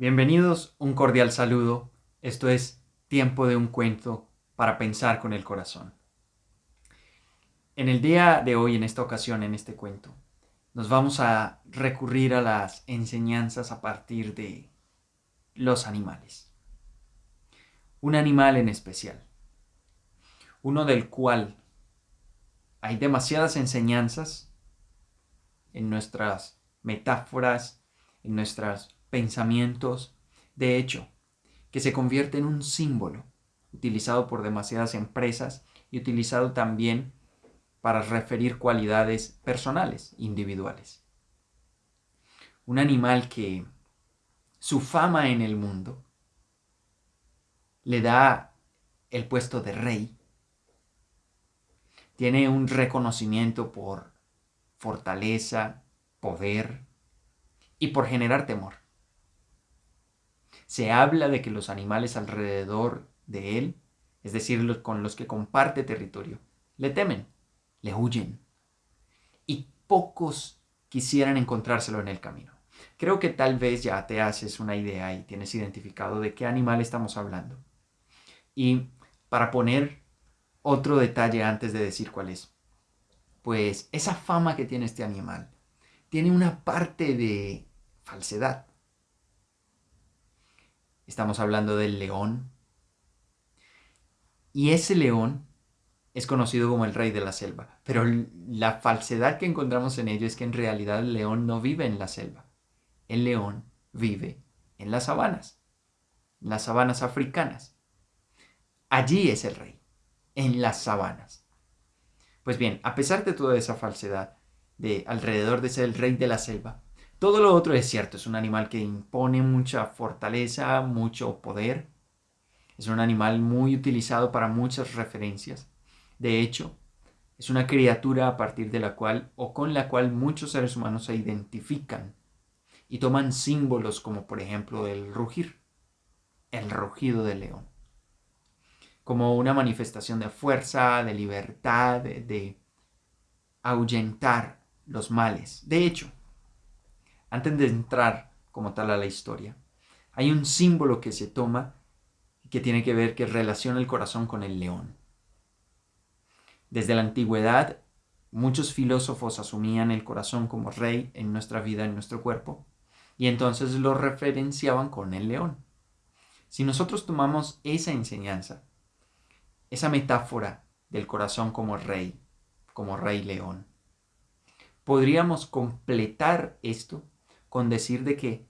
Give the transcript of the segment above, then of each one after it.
Bienvenidos, un cordial saludo. Esto es Tiempo de un cuento para pensar con el corazón. En el día de hoy, en esta ocasión, en este cuento, nos vamos a recurrir a las enseñanzas a partir de los animales. Un animal en especial, uno del cual hay demasiadas enseñanzas en nuestras metáforas, en nuestras pensamientos, de hecho, que se convierte en un símbolo utilizado por demasiadas empresas y utilizado también para referir cualidades personales, individuales. Un animal que su fama en el mundo le da el puesto de rey, tiene un reconocimiento por fortaleza, poder y por generar temor se habla de que los animales alrededor de él, es decir, los con los que comparte territorio, le temen, le huyen. Y pocos quisieran encontrárselo en el camino. Creo que tal vez ya te haces una idea y tienes identificado de qué animal estamos hablando. Y para poner otro detalle antes de decir cuál es, pues esa fama que tiene este animal tiene una parte de falsedad. Estamos hablando del león. Y ese león es conocido como el rey de la selva. Pero la falsedad que encontramos en ello es que en realidad el león no vive en la selva. El león vive en las sabanas, en las sabanas africanas. Allí es el rey, en las sabanas. Pues bien, a pesar de toda esa falsedad de alrededor de ser el rey de la selva, todo lo otro es cierto, es un animal que impone mucha fortaleza, mucho poder. Es un animal muy utilizado para muchas referencias. De hecho, es una criatura a partir de la cual o con la cual muchos seres humanos se identifican y toman símbolos como por ejemplo el rugir, el rugido del león, como una manifestación de fuerza, de libertad, de, ahuyentar los males. De hecho, antes de entrar como tal a la historia, hay un símbolo que se toma que tiene que ver, que relaciona el corazón con el león. Desde la antigüedad, muchos filósofos asumían el corazón como rey en nuestra vida, en nuestro cuerpo, y entonces lo referenciaban con el león. Si nosotros tomamos esa enseñanza, esa metáfora del corazón como rey, como rey león, podríamos completar esto con decir de que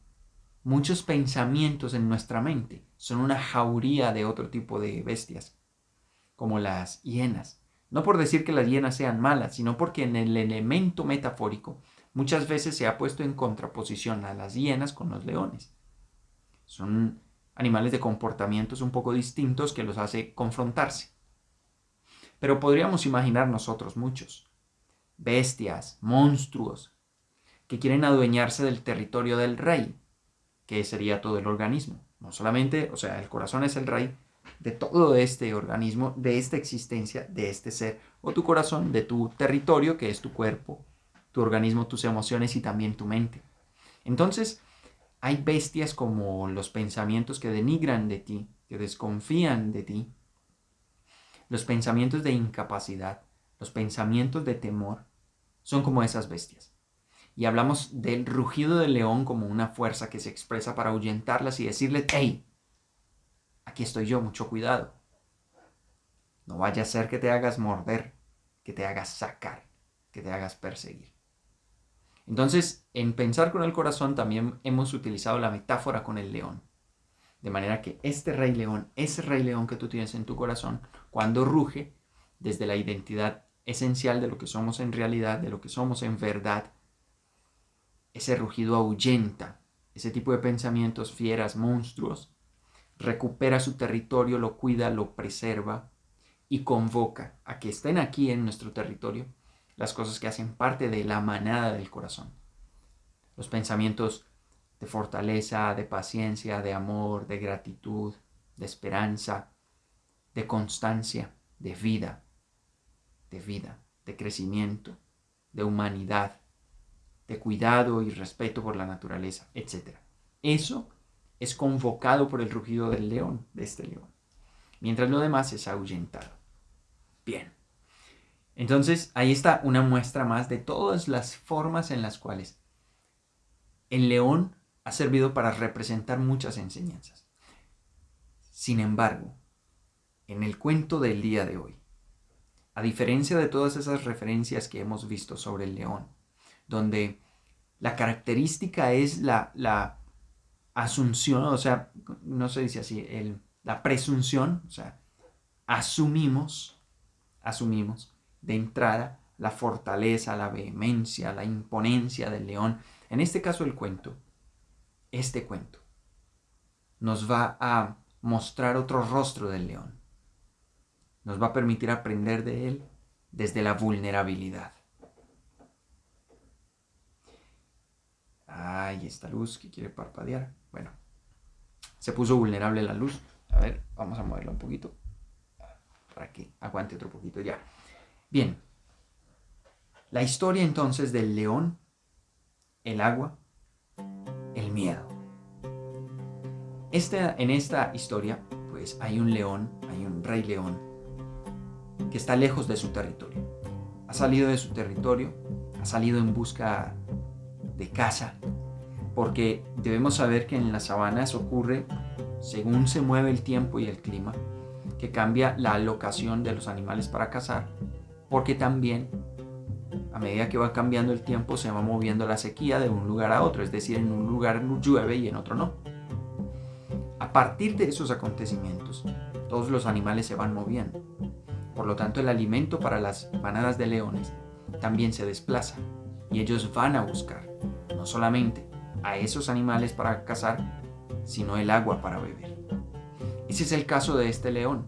muchos pensamientos en nuestra mente son una jauría de otro tipo de bestias, como las hienas. No por decir que las hienas sean malas, sino porque en el elemento metafórico muchas veces se ha puesto en contraposición a las hienas con los leones. Son animales de comportamientos un poco distintos que los hace confrontarse. Pero podríamos imaginar nosotros muchos. Bestias, monstruos, que quieren adueñarse del territorio del rey, que sería todo el organismo. No solamente, o sea, el corazón es el rey de todo este organismo, de esta existencia, de este ser, o tu corazón de tu territorio, que es tu cuerpo, tu organismo, tus emociones y también tu mente. Entonces, hay bestias como los pensamientos que denigran de ti, que desconfían de ti, los pensamientos de incapacidad, los pensamientos de temor, son como esas bestias y hablamos del rugido del león como una fuerza que se expresa para ahuyentarlas y decirles, hey, aquí estoy yo, mucho cuidado. No vaya a ser que te hagas morder, que te hagas sacar, que te hagas perseguir. Entonces, en pensar con el corazón también hemos utilizado la metáfora con el león. De manera que este rey león, ese rey león que tú tienes en tu corazón, cuando ruge, desde la identidad esencial de lo que somos en realidad, de lo que somos en verdad, ese rugido ahuyenta ese tipo de pensamientos fieras, monstruos, recupera su territorio, lo cuida, lo preserva y convoca a que estén aquí en nuestro territorio las cosas que hacen parte de la manada del corazón. Los pensamientos de fortaleza, de paciencia, de amor, de gratitud, de esperanza, de constancia, de vida, de vida, de crecimiento, de humanidad, de cuidado y respeto por la naturaleza, etc. Eso es convocado por el rugido del león, de este león, mientras lo demás es ahuyentado. Bien. Entonces, ahí está una muestra más de todas las formas en las cuales el león ha servido para representar muchas enseñanzas. Sin embargo, en el cuento del día de hoy, a diferencia de todas esas referencias que hemos visto sobre el león, donde la característica es la, la asunción, o sea, no se dice así, el, la presunción, o sea, asumimos, asumimos de entrada la fortaleza, la vehemencia, la imponencia del león. En este caso el cuento, este cuento, nos va a mostrar otro rostro del león. Nos va a permitir aprender de él desde la vulnerabilidad. Ay, esta luz que quiere parpadear. Bueno, se puso vulnerable la luz. A ver, vamos a moverla un poquito. Para que aguante otro poquito ya. Bien. La historia entonces del león, el agua, el miedo. en esta historia, pues hay un león, hay un rey león, que está lejos de su territorio. Ha salido de su territorio, ha salido en busca de caza, porque debemos saber que en las sabanas ocurre, según se mueve el tiempo y el clima, que cambia la alocación de los animales para cazar, porque también a medida que va cambiando el tiempo se va moviendo la sequía de un lugar a otro, es decir, en un lugar llueve y en otro no. A partir de esos acontecimientos, todos los animales se van moviendo. Por lo tanto, el alimento para las manadas de leones también se desplaza y ellos van a buscar no solamente a esos animales para cazar, sino el agua para beber. Ese es el caso de este león,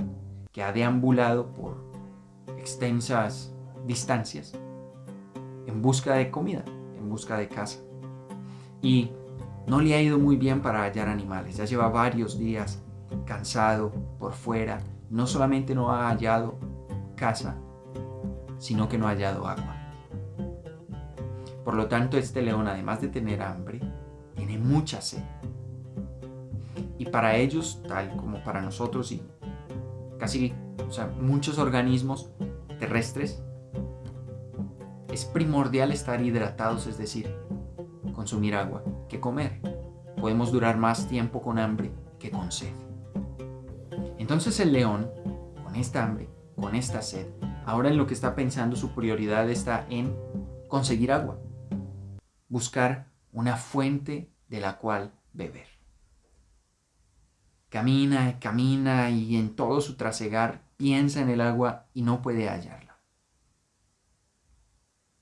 que ha deambulado por extensas distancias en busca de comida, en busca de casa. Y no le ha ido muy bien para hallar animales. Ya lleva varios días cansado por fuera. No solamente no ha hallado casa, sino que no ha hallado agua. Por lo tanto, este león, además de tener hambre, tiene mucha sed. Y para ellos, tal como para nosotros y casi muchos organismos terrestres, es primordial estar hidratados, es decir, consumir agua, que comer. Podemos durar más tiempo con hambre que con sed. Entonces el león, con esta hambre, con esta sed, ahora en lo que está pensando su prioridad está en conseguir agua buscar una fuente de la cual beber. Camina, camina y en todo su trasegar piensa en el agua y no puede hallarla.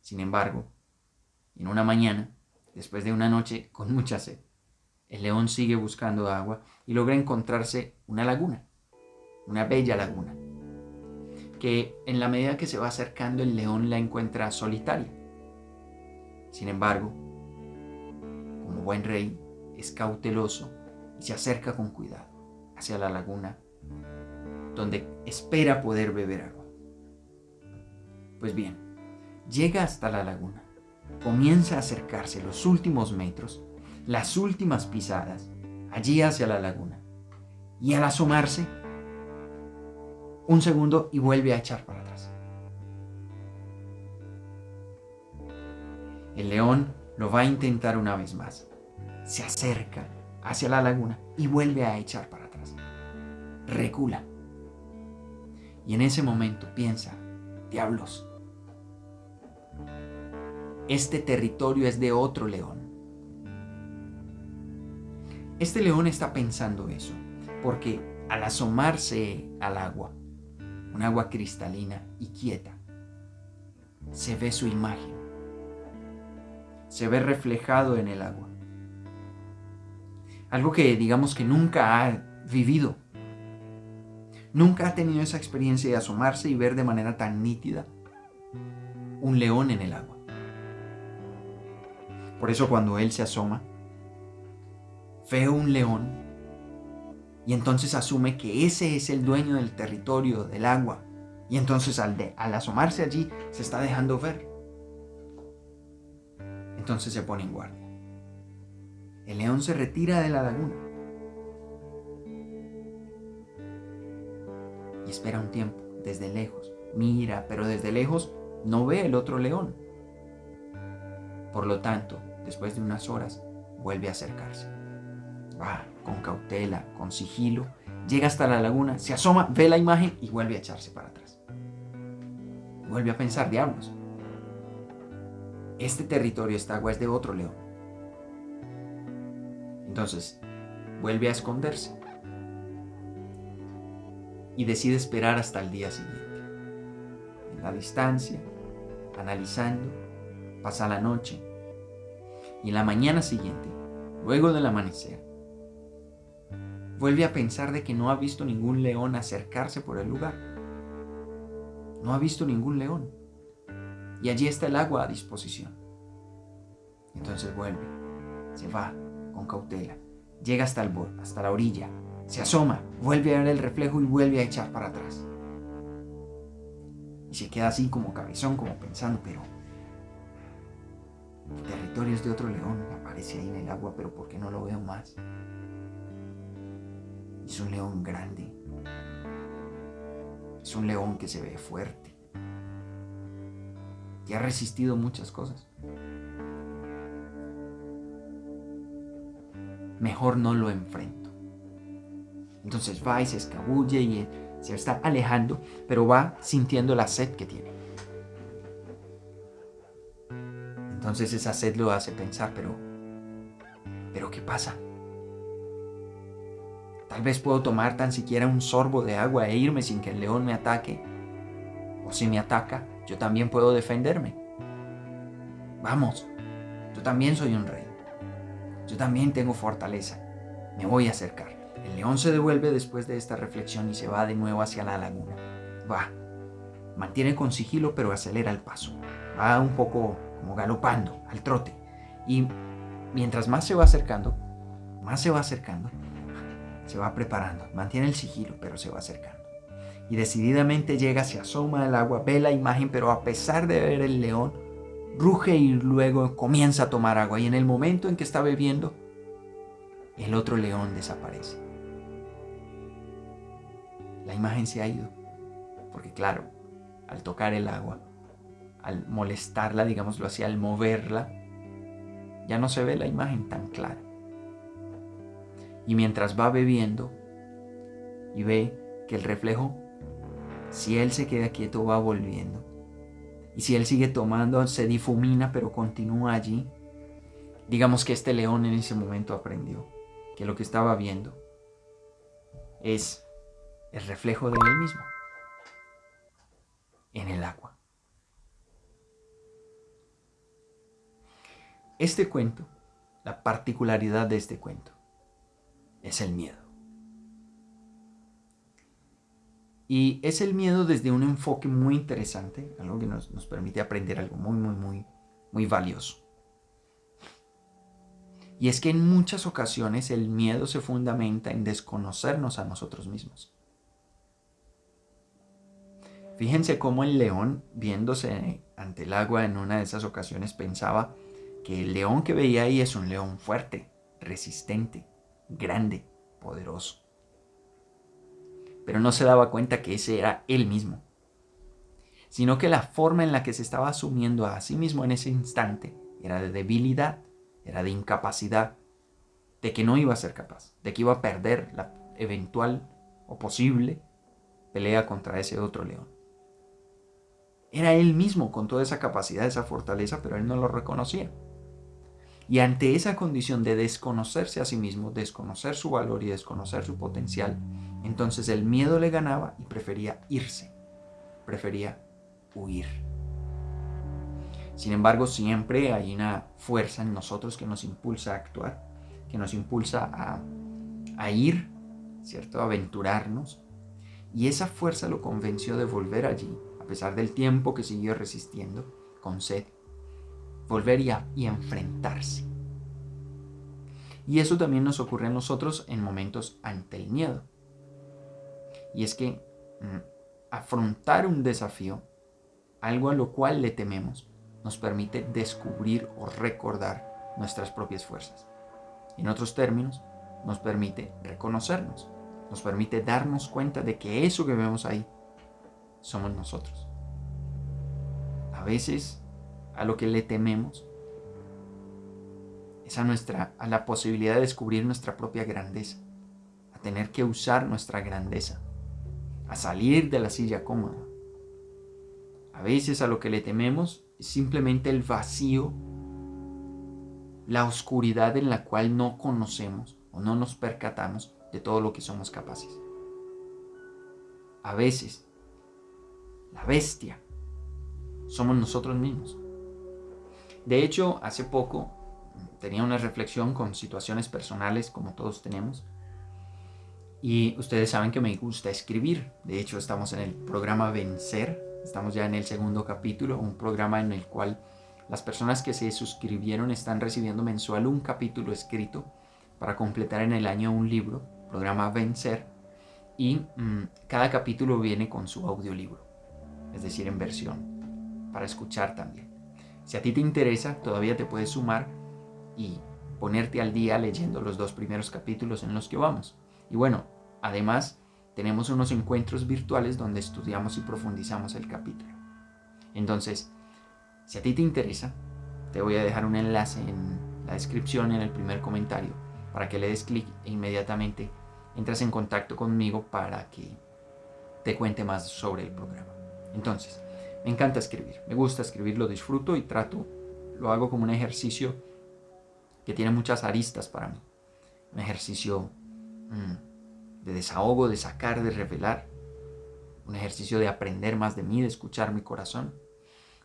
Sin embargo, en una mañana, después de una noche con mucha sed, el león sigue buscando agua y logra encontrarse una laguna, una bella laguna, que en la medida que se va acercando el león la encuentra solitaria. Sin embargo, como buen rey, es cauteloso y se acerca con cuidado hacia la laguna, donde espera poder beber agua. Pues bien, llega hasta la laguna, comienza a acercarse los últimos metros, las últimas pisadas, allí hacia la laguna, y al asomarse, un segundo y vuelve a echar para El león lo va a intentar una vez más. Se acerca hacia la laguna y vuelve a echar para atrás. Recula. Y en ese momento piensa, diablos, este territorio es de otro león. Este león está pensando eso, porque al asomarse al agua, un agua cristalina y quieta, se ve su imagen se ve reflejado en el agua. Algo que digamos que nunca ha vivido. Nunca ha tenido esa experiencia de asomarse y ver de manera tan nítida un león en el agua. Por eso cuando él se asoma, ve un león y entonces asume que ese es el dueño del territorio, del agua. Y entonces al, al asomarse allí se está dejando ver entonces se pone en guardia. El león se retira de la laguna y espera un tiempo desde lejos. Mira, pero desde lejos no ve el otro león. Por lo tanto, después de unas horas, vuelve a acercarse. Va con cautela, con sigilo, llega hasta la laguna, se asoma, ve la imagen y vuelve a echarse para atrás. Vuelve a pensar, diablos, este territorio, esta agua es de otro león. Entonces, vuelve a esconderse y decide esperar hasta el día siguiente. En la distancia, analizando, pasa la noche y en la mañana siguiente, luego del amanecer, vuelve a pensar de que no ha visto ningún león acercarse por el lugar. No ha visto ningún león. Y allí está el agua a disposición. Entonces vuelve, se va con cautela, llega hasta el borde, hasta la orilla, se asoma, vuelve a ver el reflejo y vuelve a echar para atrás. Y se queda así como cabezón, como pensando, pero el territorio es de otro león, aparece ahí en el agua, pero ¿por qué no lo veo más? Es un león grande. Es un león que se ve fuerte. Que ha resistido muchas cosas. Mejor no lo enfrento. Entonces va y se escabulle y se está alejando, pero va sintiendo la sed que tiene. Entonces esa sed lo hace pensar, pero, pero ¿qué pasa? Tal vez puedo tomar tan siquiera un sorbo de agua e irme sin que el león me ataque. O si me ataca, yo también puedo defenderme. Vamos, yo también soy un rey. Yo también tengo fortaleza. Me voy a acercar. El león se devuelve después de esta reflexión y se va de nuevo hacia la laguna. Va. Mantiene con sigilo pero acelera el paso. Va un poco como galopando, al trote. Y mientras más se va acercando, más se va acercando, se va preparando. Mantiene el sigilo pero se va acercando. Y decididamente llega, se asoma al agua, ve la imagen, pero a pesar de ver el león, ruge y luego comienza a tomar agua. Y en el momento en que está bebiendo, el otro león desaparece. La imagen se ha ido. Porque claro, al tocar el agua, al molestarla, digámoslo así, al moverla, ya no se ve la imagen tan clara. Y mientras va bebiendo y ve que el reflejo, si él se queda quieto, va volviendo. Y si él sigue tomando, se difumina, pero continúa allí. Digamos que este león en ese momento aprendió que lo que estaba viendo es el reflejo de él mismo en el agua. Este cuento, la particularidad de este cuento, es el miedo. Y es el miedo desde un enfoque muy interesante, algo que nos, nos permite aprender algo muy, muy, muy, muy valioso. Y es que en muchas ocasiones el miedo se fundamenta en desconocernos a nosotros mismos. Fíjense cómo el león, viéndose ante el agua en una de esas ocasiones, pensaba que el león que veía ahí es un león fuerte, resistente, grande, poderoso. Pero no se daba cuenta que ese era él mismo, sino que la forma en la que se estaba asumiendo a sí mismo en ese instante era de debilidad, era de incapacidad, de que no iba a ser capaz, de que iba a perder la eventual o posible pelea contra ese otro león. Era él mismo con toda esa capacidad, esa fortaleza, pero él no lo reconocía. Y ante esa condición de desconocerse a sí mismo, desconocer su valor y desconocer su potencial, entonces el miedo le ganaba y prefería irse, prefería huir. Sin embargo, siempre hay una fuerza en nosotros que nos impulsa a actuar, que nos impulsa a, a ir, ¿cierto? A aventurarnos. Y esa fuerza lo convenció de volver allí, a pesar del tiempo que siguió resistiendo, con sed, volver y, enfrentarse. Y eso también nos ocurre a nosotros en momentos ante el miedo. Y es que mm, afrontar un desafío, algo a lo cual le tememos, nos permite descubrir o recordar nuestras propias fuerzas. En otros términos, nos permite reconocernos. nos permite darnos cuenta de que eso que vemos ahí somos nosotros. A veces a lo que le tememos es a, nuestra, a la posibilidad de descubrir nuestra propia grandeza, a tener que usar nuestra grandeza, a salir de la silla cómoda. A veces a lo que le tememos es simplemente el vacío, la oscuridad en la cual no conocemos o no nos percatamos de todo lo que somos capaces. A veces, la bestia somos nosotros mismos. De hecho, hace poco tenía una reflexión con situaciones personales como todos tenemos. Y ustedes saben que me gusta escribir. De hecho, estamos en el programa Vencer. Estamos ya en el segundo capítulo, un programa en el cual las personas que se suscribieron están recibiendo mensual un capítulo escrito para completar en el año un libro, programa Vencer. Y mm, cada capítulo viene con su audiolibro, es decir, en versión, para escuchar también. Si a ti te interesa, todavía te puedes sumar y ponerte al día leyendo los dos primeros capítulos en los que vamos. Y bueno, además tenemos unos encuentros virtuales donde estudiamos y profundizamos el capítulo. Entonces, si a ti te interesa, te voy a dejar un enlace en la descripción en el primer comentario para que le des clic e inmediatamente entras en contacto conmigo para que te cuente más sobre el programa. Entonces, me encanta escribir, me gusta escribir, lo disfruto y trato, lo hago como un ejercicio que tiene muchas aristas para mí. Un ejercicio mm, de desahogo, de sacar, de revelar. Un ejercicio de aprender más de mí, de escuchar mi corazón.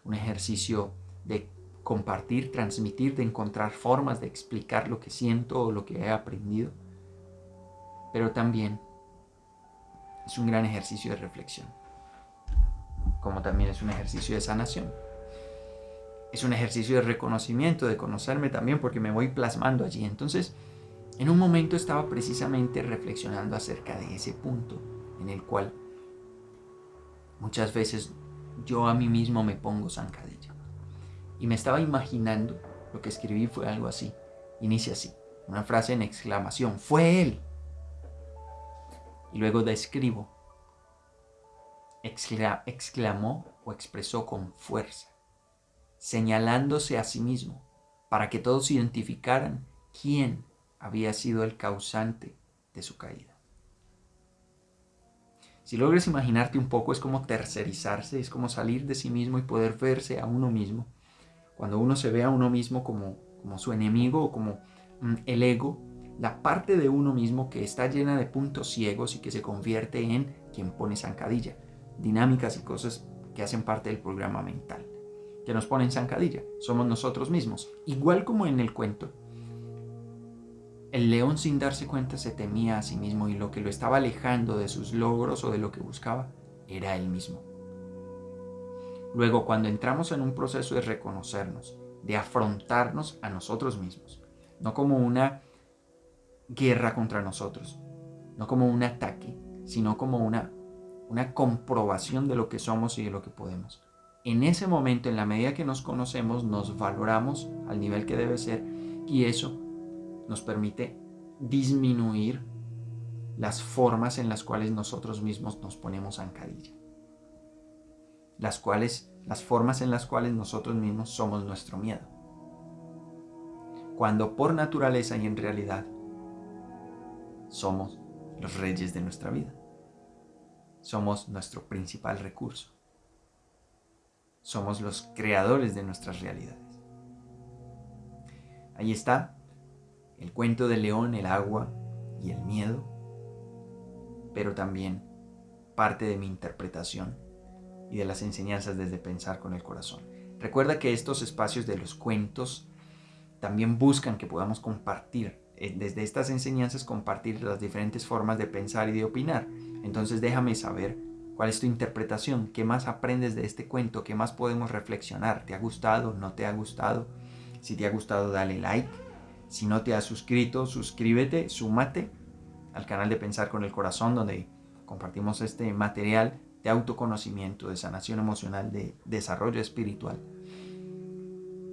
Un ejercicio de compartir, transmitir, de encontrar formas de explicar lo que siento o lo que he aprendido. Pero también es un gran ejercicio de reflexión como también es un ejercicio de sanación. Es un ejercicio de reconocimiento, de conocerme también, porque me voy plasmando allí. Entonces, en un momento estaba precisamente reflexionando acerca de ese punto en el cual muchas veces yo a mí mismo me pongo zancadilla. Y me estaba imaginando, lo que escribí fue algo así. Inicia así, una frase en exclamación, fue él. Y luego describo exclamó o expresó con fuerza, señalándose a sí mismo, para que todos identificaran quién había sido el causante de su caída. Si logres imaginarte un poco, es como tercerizarse, es como salir de sí mismo y poder verse a uno mismo. Cuando uno se ve a uno mismo como, como su enemigo o como mm, el ego, la parte de uno mismo que está llena de puntos ciegos y que se convierte en quien pone zancadilla dinámicas y cosas que hacen parte del programa mental, que nos ponen zancadilla, somos nosotros mismos. Igual como en el cuento, el león sin darse cuenta se temía a sí mismo y lo que lo estaba alejando de sus logros o de lo que buscaba era él mismo. Luego, cuando entramos en un proceso de reconocernos, de afrontarnos a nosotros mismos, no como una guerra contra nosotros, no como un ataque, sino como una una comprobación de lo que somos y de lo que podemos. En ese momento, en la medida que nos conocemos, nos valoramos al nivel que debe ser y eso nos permite disminuir las formas en las cuales nosotros mismos nos ponemos zancadilla. Las cuales, las formas en las cuales nosotros mismos somos nuestro miedo. Cuando por naturaleza y en realidad somos los reyes de nuestra vida somos nuestro principal recurso. Somos los creadores de nuestras realidades. Ahí está el cuento del león, el agua y el miedo, pero también parte de mi interpretación y de las enseñanzas desde pensar con el corazón. Recuerda que estos espacios de los cuentos también buscan que podamos compartir, eh, desde estas enseñanzas, compartir las diferentes formas de pensar y de opinar entonces déjame saber cuál es tu interpretación, qué más aprendes de este cuento, qué más podemos reflexionar, ¿te ha gustado, no te ha gustado? Si te ha gustado, dale like. Si no te has suscrito, suscríbete, súmate al canal de Pensar con el Corazón, donde compartimos este material de autoconocimiento, de sanación emocional, de desarrollo espiritual,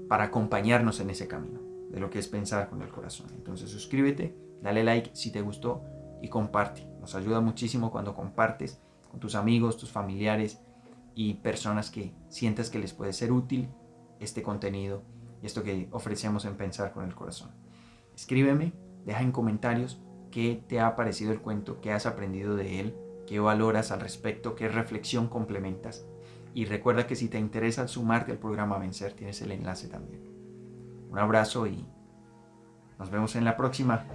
para acompañarnos en ese camino de lo que es pensar con el corazón. Entonces suscríbete, dale like si te gustó y comparte. Nos ayuda muchísimo cuando compartes con tus amigos, tus familiares y personas que sientas que les puede ser útil este contenido y esto que ofrecemos en Pensar con el Corazón. Escríbeme, deja en comentarios qué te ha parecido el cuento, qué has aprendido de él, qué valoras al respecto, qué reflexión complementas. Y recuerda que si te interesa sumarte al programa Vencer, tienes el enlace también. Un abrazo y nos vemos en la próxima.